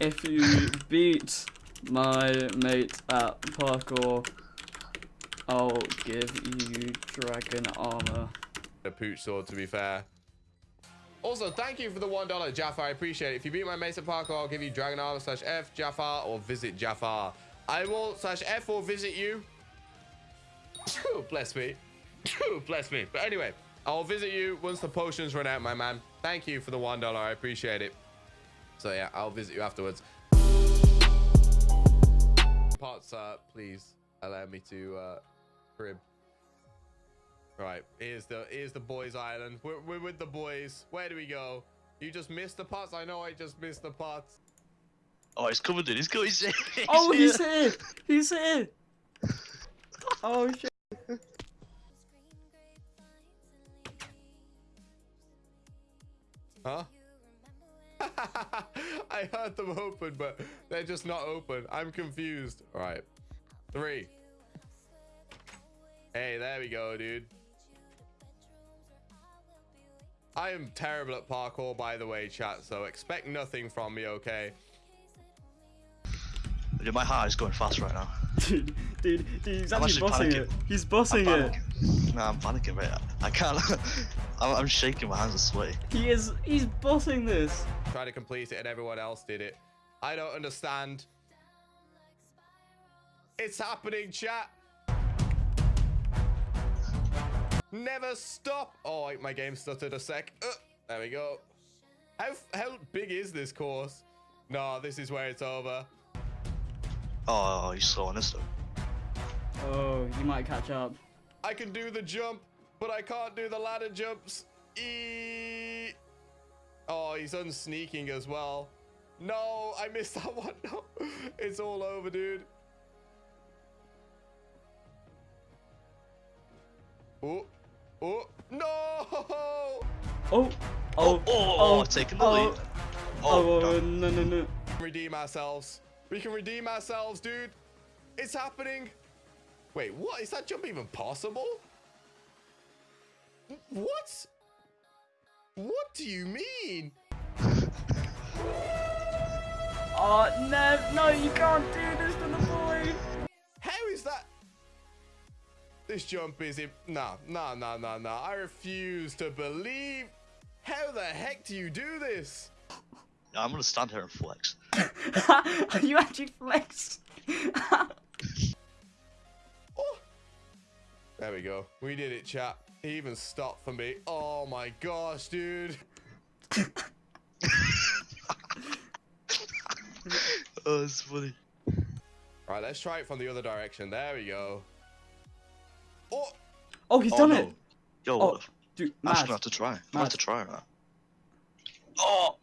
if you beat my mate at parkour, I'll give you dragon armor. A pooch sword, to be fair. Also, thank you for the $1, Jafar. I appreciate it. If you beat my Mesa Parkour, I'll give you Dragon Armor slash F Jafar or visit Jafar. I will slash F or visit you. Bless me. Bless me. But anyway, I'll visit you once the potions run out, my man. Thank you for the $1. I appreciate it. So yeah, I'll visit you afterwards. Parts, uh, please allow me to uh, crib. Right, here's the here's the boys' island. We're, we're with the boys. Where do we go? You just missed the pots. I know I just missed the pots. Oh, he's coming in. He's coming. He's, he's Oh, here. he's here! He's here! Oh shit! I heard them open, but they're just not open. I'm confused. All right, three. Hey, there we go, dude. I am terrible at parkour, by the way, chat. So expect nothing from me, okay? Dude, my heart is going fast right now. Dude, dude, dude, he's I'm actually actually bossing panicking. it. He's I'm bossing it. panicking. Nah, I'm panicking, mate. I can't. I'm, I'm shaking. My hands are sweaty. He is, he's bossing this. Try to complete it, and everyone else did it. I don't understand. It's happening, chat. Never stop. Oh, my game stuttered a sec. Uh, there we go. How how big is this course? No, this is where it's over. Oh, he's slowing us though. Oh, you might catch up. I can do the jump, but I can't do the ladder jumps. E oh, he's unsneaking as well. No, I missed that one. No, it's all over, dude. Oh, oh, no! Oh, Oh, oh, oh, taking the oh, lead. Oh, Oh, oh, no, no, no. Redeem ourselves. We can redeem ourselves, dude. It's happening. Wait, what? Is that jump even possible? What? What do you mean? Oh, no, no, you can't do this to the boy. How is that? This jump is it? No, no, no, no, no. I refuse to believe. How the heck do you do this? I'm gonna stand here and flex. Are you actually flex. Oh. There we go. We did it, chat. He even stopped for me. Oh my gosh, dude. Oh, it's funny. Right, let's try it from the other direction. There we go. Oh, Oh, he's Oh, done no. it. Yo, Oh, what dude, I'm just mad. gonna have to try. I'm gonna have to try that. Oh!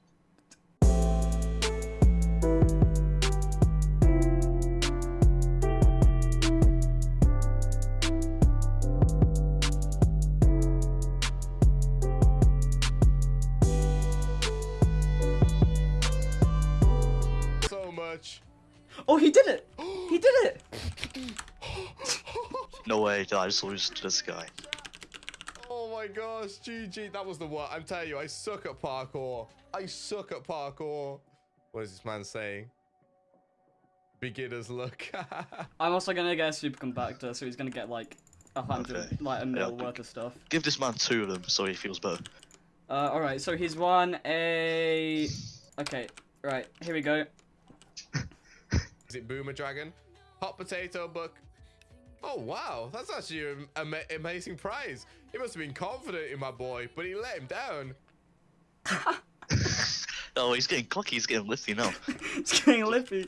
Oh, he did it. He did it. No way did I just lose to this guy. Oh my gosh, GG. That was the one. I'm telling you, I suck at parkour. I suck at parkour. What is this man saying? Beginner's luck. I'm also gonna get a super compactor, so he's gonna get like a hundred, Okay. like a mil Yeah. worth of stuff. Give this man two of them so he feels better. Uh, all right. So he's won a. Okay. Right. Here we go. Is it Boomer Dragon? Hot potato book. Oh wow, that's actually an ama- amazing prize. He must have been confident in my boy, but he let him down. Oh, he's getting cocky. He's getting lifty now. he's getting lippy.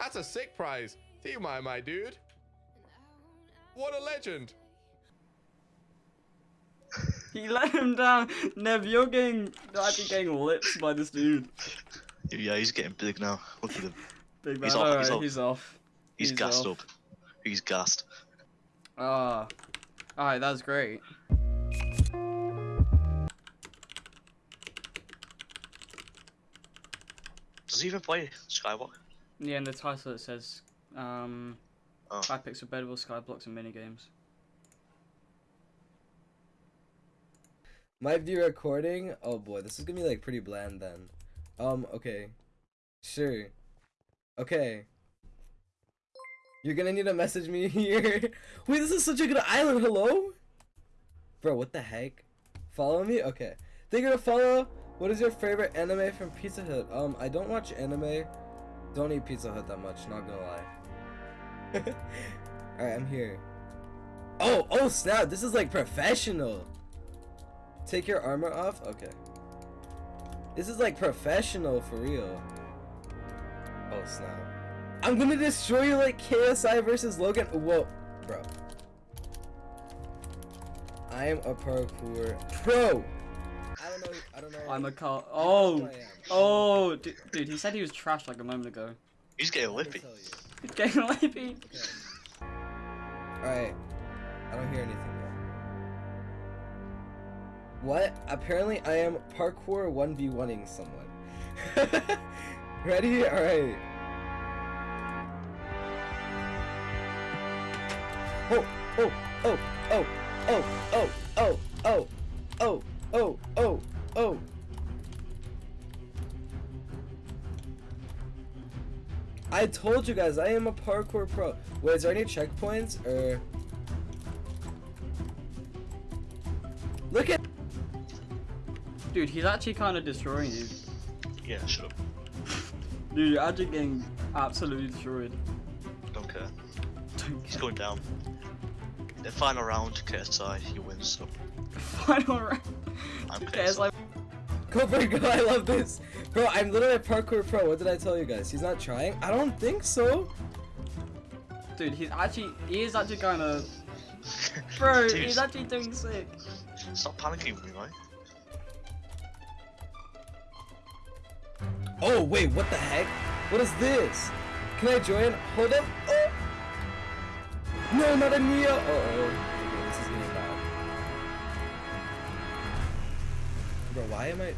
That's a sick prize. Do you mind, my dude? What a legend. He let him down. Nev, you're getting actually getting lips by this dude. Yeah, he's getting big now. Look at him. Big man. He's off, Alright, he's off. he's off. He's, He's gassed off. up. He's gassed. Ah. Alright, that's great. Does he even play Skyblock? Yeah, in the title it says um Oh. five picks of bettable skyblocks, and minigames. Might be recording. Oh boy, this is gonna be like pretty bland then. Um, okay. Sure. Okay. You're gonna need to message me here. Wait, this is such a good island. Hello? Bro, what the heck? Follow me? Okay. They're gonna follow. What is your favorite anime from Pizza Hut? Um, I don't watch anime. Don't eat Pizza Hut that much, not gonna lie. Alright, I'm here. Oh, oh snap, this is like professional. Take your armor off? Okay. This is like professional for real. Oh snap. I'm gonna destroy you like KSI versus Logan. Whoa, bro. I am a parkour pro. I don't know. I don't know. I'm a car. Oh, oh, dude, dude, he said he was trash like a moment ago. He's getting Let me lippy. He's getting lippy. Okay. Alright. I don't hear anything yet. What? Apparently I am parkour 1v1ing someone. Ready? Alright. Oh, oh, oh, oh, oh, oh, oh, oh, oh, oh, oh, oh. I told you guys, I am a parkour pro. Wait, is there any checkpoints or? Look at. Dude, he's actually kind of destroying you. Yeah, shut up. Dude, you're actually getting absolutely destroyed. Don't care. He's going down. The final round, KSI, he wins. So Final round. I'm Okay, KSI. like, Go for it, go! I love this, bro. I'm literally a parkour pro. What did I tell you guys? He's not trying. I don't think so. dude, he's actually, he is actually kind of, bro, Dude, he's actually doing sick. Stop panicking with me, right? Oh wait, what the heck? What is this? Can I join? Hold up. Oh. No, not a Nia. Uh oh. Okay, this is getting bad. Bro, why am I?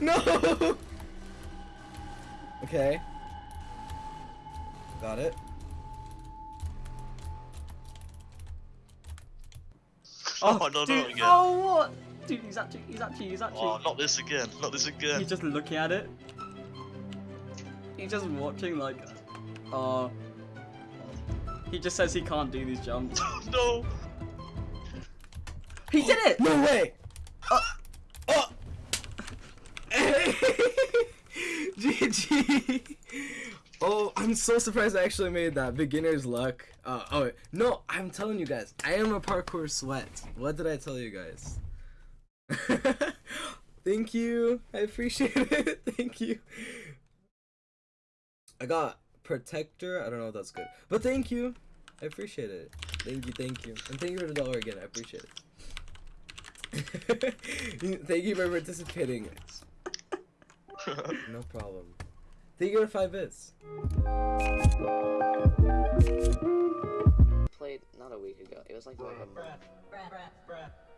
no. Okay. Got it. Oh, no, no, dude, again. oh what? Dude, he's actually, he's actually, he's actually. Oh, not this again. Not this again. He's just looking at it. He's just watching like, uh. He just says he can't do these jumps. no. He did it! No way. Uh, oh. GG. Oh, I'm so surprised I actually made that. Beginner's luck. Uh, oh, wait. no, I'm telling you guys, I am a parkour sweat. What did I tell you guys? Thank you. I appreciate it. Thank you. I got protector. I don't know if that's good, but thank you. I appreciate it. Thank you. Thank you. And thank you for the dollar again. I appreciate it. thank you for participating. No problem. Thank you for five bits. played not a week ago. It was like, like a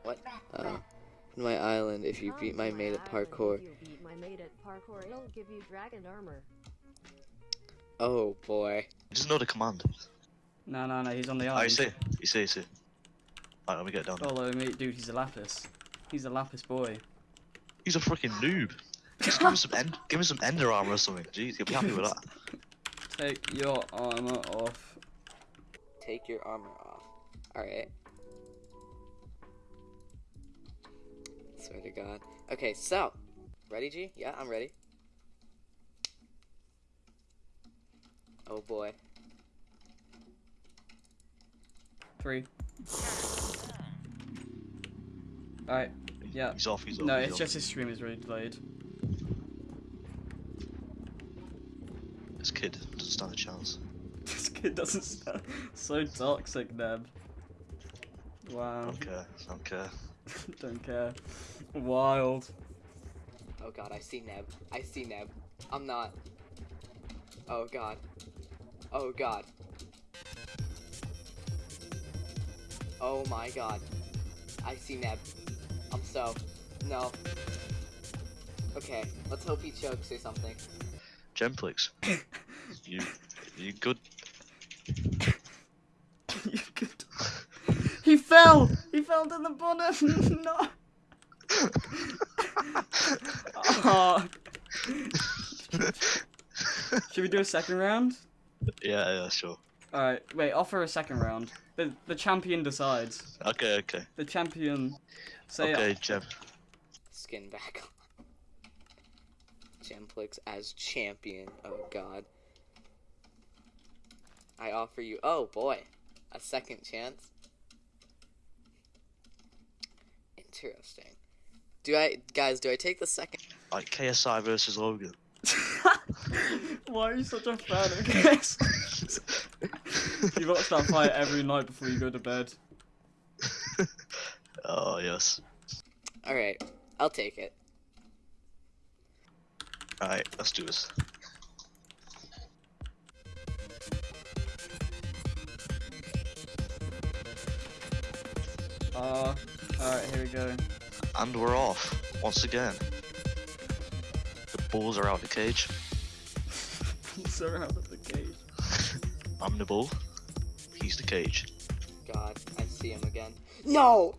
what? Uh, in my island, if you beat my mate at parkour. If you beat my mate at parkour, it'll give you dragon armor. Oh boy. He doesn't know the command. No, no, no, he's on the ah, island. I island. see? You see, you see. Alright, let me get down. Oh, there. Follow me, dude. He's a lapis. He's a lapis boy. He's a freaking noob. Just give him some end, give him some ender armor or something. Jeez, he'll be happy with that. Take your armor off. Take your armor off. Alright. Swear to God. Okay, so. Ready, G? Yeah, I'm ready. Oh boy. Three. Alright. Yeah. He's off. He's off. No, he's it's off. just his stream is really delayed. This kid doesn't stand a chance. This kid doesn't stand. So toxic, Neb. Wow. Don't care. Don't care. Wild. Oh god, I see Neb. I see Neb. I'm not. Oh god. Oh god. Oh my god. I see Neb. I'm so. No. Okay, let's hope he chokes or something. Gemplix. you, you good? You could- he fell! He He fell to the bottom. no. oh. Should we do a second round? yeah, yeah, sure. All right. Wait. Offer a second round. The the champion decides. Okay, okay. The champion. Say okay, Jeb. Skin back on. Gemplix as champion. Oh god. I offer you. Oh boy, a second chance. Interesting. Do I, guys? Do I take the second? Like KSI versus Logan. Why are you such a fan of this? you watch that fight every night before you go to bed. oh yes. All right, I'll take it. Alright, let's do this. Uh, alright, here we go. And we're off once again. The bulls are out the cage. Surround of the cage. I'm the bull. He's the cage. God, I see him again. No.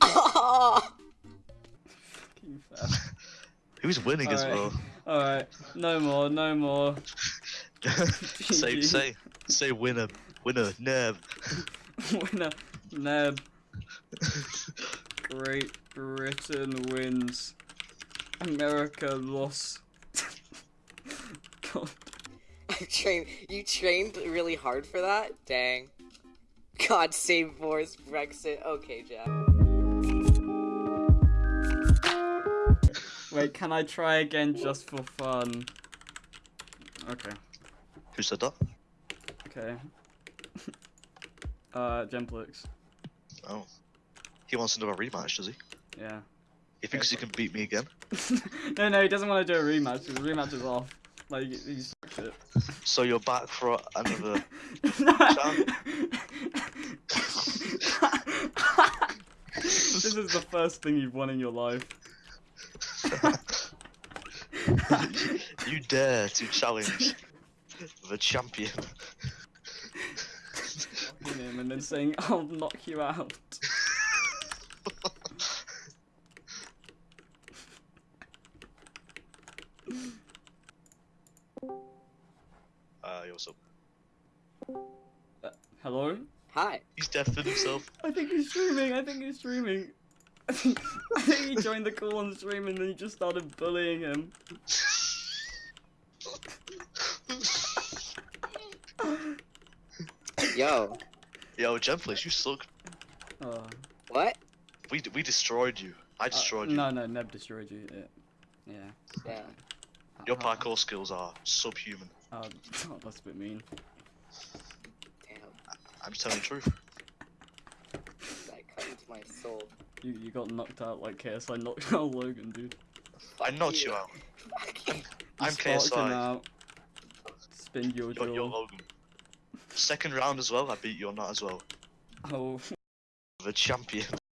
Fucking. Who's winning as Alright. well? Alright, no more, no more. say, say, say winner, winner, Neb. Winner, Neb. Great Britain wins. America lost. God. I trained. You trained really hard for that. Dang. God save Boris Brexit. Okay, Jeff. Wait, can I try again just for fun? Okay, Who said that? okay. uh, Gemplix. Oh. He wants to do a rematch, does he? Yeah. He thinks he can beat me again? no, no, he doesn't want to do a rematch. because The rematch is off. Like, he's shit. So you're back for another. this is the first thing you've won in your life. you dare to challenge the champion. Him and then saying, I'll knock you out. Hello? Hi. He's deafened himself. I think he's streaming. I think he's streaming. I think, he joined the call on stream and then he just started bullying him. Yo. Yo, Gemplace, you suck. Oh. What? We we destroyed you. I Uh, destroyed you. No, no, Neb destroyed you. Yeah. Yeah. Yeah. Your Uh, parkour skills are subhuman. Oh, oh, that's a bit mean. Damn. I'm just telling the truth. That cut into my soul. You you got knocked out like KSI knocked out Logan, dude. I knocked you out. Fuck you. You I'm sparked him KSI. out. Spin your You're, you're. Logan. Second round as well, I beat you on that as well. Oh. The champion.